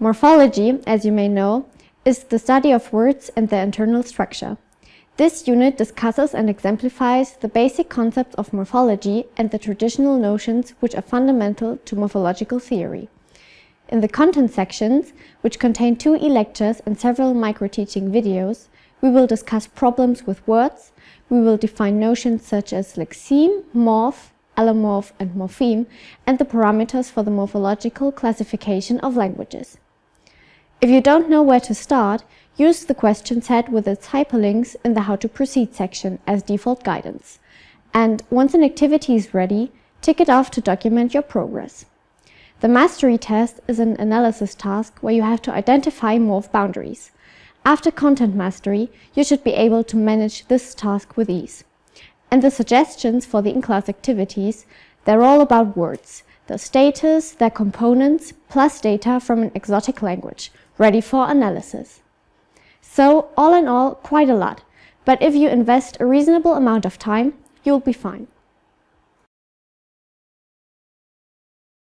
Morphology, as you may know, is the study of words and their internal structure. This unit discusses and exemplifies the basic concepts of morphology and the traditional notions which are fundamental to morphological theory. In the content sections, which contain two e-lectures and several micro-teaching videos, we will discuss problems with words, we will define notions such as lexeme, morph, allomorph and morpheme, and the parameters for the morphological classification of languages. If you don't know where to start, use the question set with its hyperlinks in the How to Proceed section as default guidance. And once an activity is ready, tick it off to document your progress. The mastery test is an analysis task where you have to identify morph boundaries. After content mastery, you should be able to manage this task with ease. And the suggestions for the in-class activities, they're all about words, their status, their components, plus data from an exotic language, ready for analysis. So all in all, quite a lot. But if you invest a reasonable amount of time, you'll be fine.